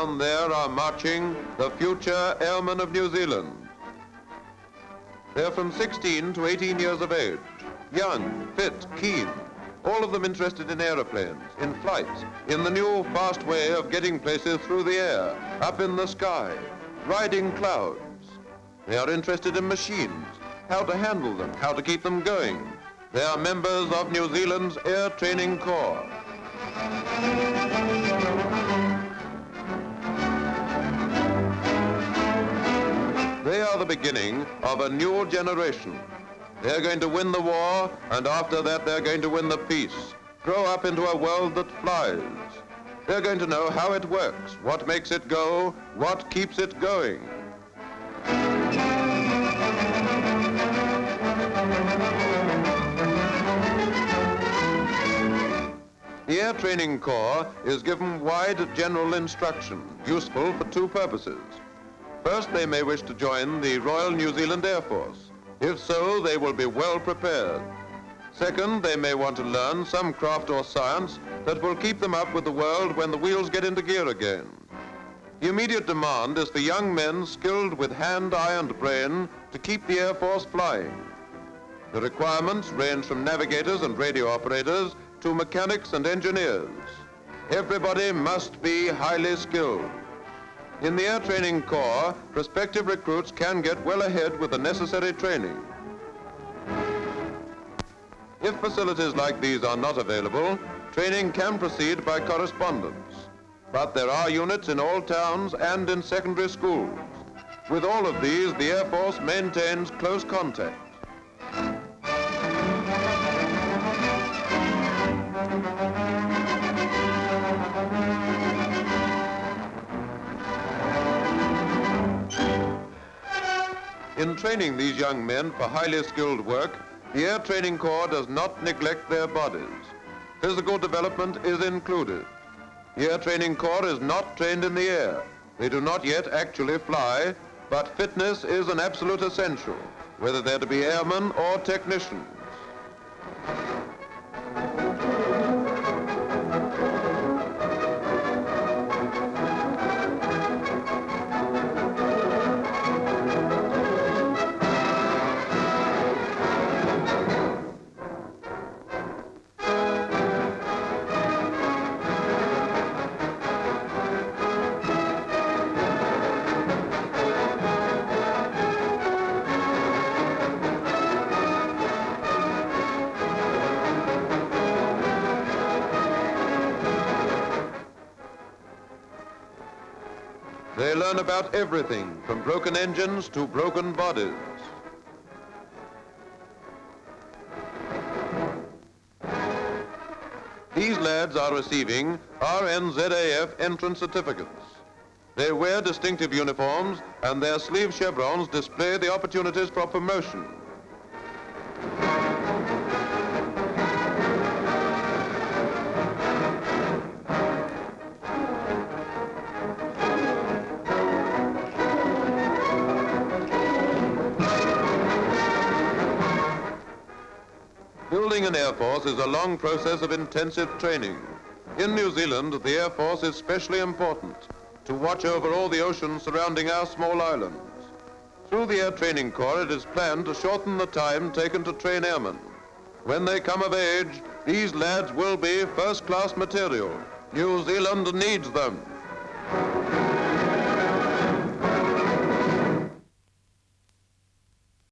Down there are marching the future airmen of New Zealand. They're from 16 to 18 years of age, young, fit, keen, all of them interested in aeroplanes, in flights, in the new fast way of getting places through the air, up in the sky, riding clouds. They are interested in machines, how to handle them, how to keep them going. They are members of New Zealand's Air Training Corps. Beginning of a new generation. They're going to win the war, and after that they're going to win the peace. Grow up into a world that flies. They're going to know how it works, what makes it go, what keeps it going. The Air Training Corps is given wide general instruction, useful for two purposes. First, they may wish to join the Royal New Zealand Air Force. If so, they will be well prepared. Second, they may want to learn some craft or science that will keep them up with the world when the wheels get into gear again. The immediate demand is for young men skilled with hand, eye, and brain to keep the Air Force flying. The requirements range from navigators and radio operators to mechanics and engineers. Everybody must be highly skilled. In the Air Training Corps, prospective recruits can get well ahead with the necessary training. If facilities like these are not available, training can proceed by correspondence. But there are units in all towns and in secondary schools. With all of these, the Air Force maintains close contact. In training these young men for highly skilled work, the Air Training Corps does not neglect their bodies. Physical development is included. The Air Training Corps is not trained in the air. They do not yet actually fly, but fitness is an absolute essential, whether they're to be airmen or technicians. They learn about everything from broken engines to broken bodies. These lads are receiving RNZAF entrance certificates. They wear distinctive uniforms and their sleeve chevrons display the opportunities for promotion. Building an Air Force is a long process of intensive training. In New Zealand, the Air Force is specially important to watch over all the oceans surrounding our small islands. Through the Air Training Corps, it is planned to shorten the time taken to train airmen. When they come of age, these lads will be first-class material. New Zealand needs them.